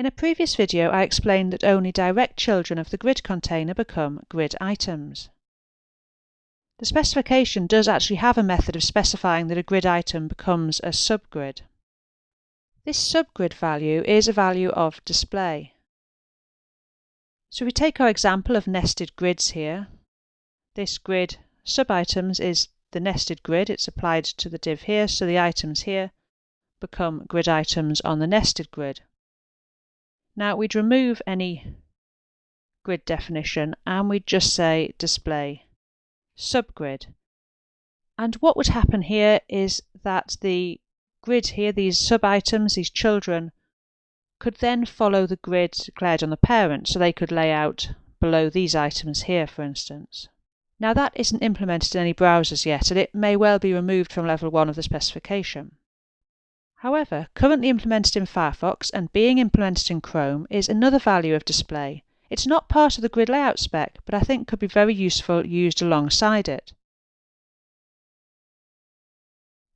In a previous video I explained that only direct children of the grid container become grid items. The specification does actually have a method of specifying that a grid item becomes a subgrid. This subgrid value is a value of display. So we take our example of nested grids here. This grid subitems is the nested grid. It's applied to the div here, so the items here become grid items on the nested grid. Now we'd remove any grid definition and we'd just say display subgrid. And what would happen here is that the grid here, these sub-items, these children, could then follow the grid declared on the parent, so they could lay out below these items here, for instance. Now that isn't implemented in any browsers yet, and it may well be removed from level 1 of the specification. However, currently implemented in Firefox and being implemented in Chrome is another value of display. It's not part of the grid layout spec, but I think could be very useful used alongside it.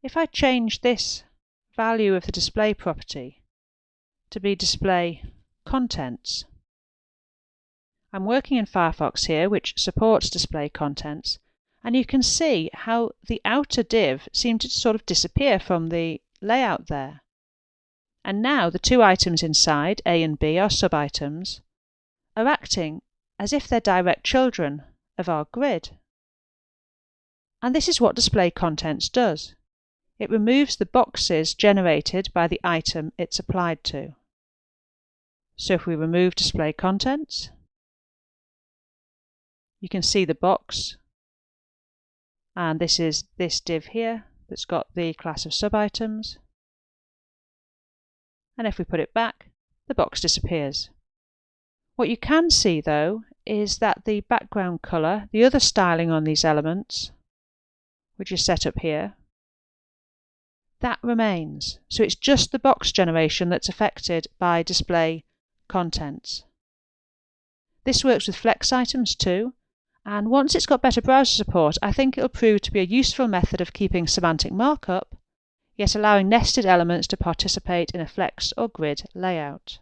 If I change this value of the display property to be display contents, I'm working in Firefox here, which supports display contents, and you can see how the outer div seemed to sort of disappear from the layout there. And now the two items inside, A and B, are sub-items, are acting as if they're direct children of our grid. And this is what display contents does. It removes the boxes generated by the item it's applied to. So if we remove display contents, you can see the box and this is this div here that's got the class of subitems. And if we put it back, the box disappears. What you can see though is that the background colour, the other styling on these elements, which is set up here, that remains. So it's just the box generation that's affected by display contents. This works with flex items too, and once it's got better browser support, I think it'll prove to be a useful method of keeping semantic markup, yet allowing nested elements to participate in a flex or grid layout.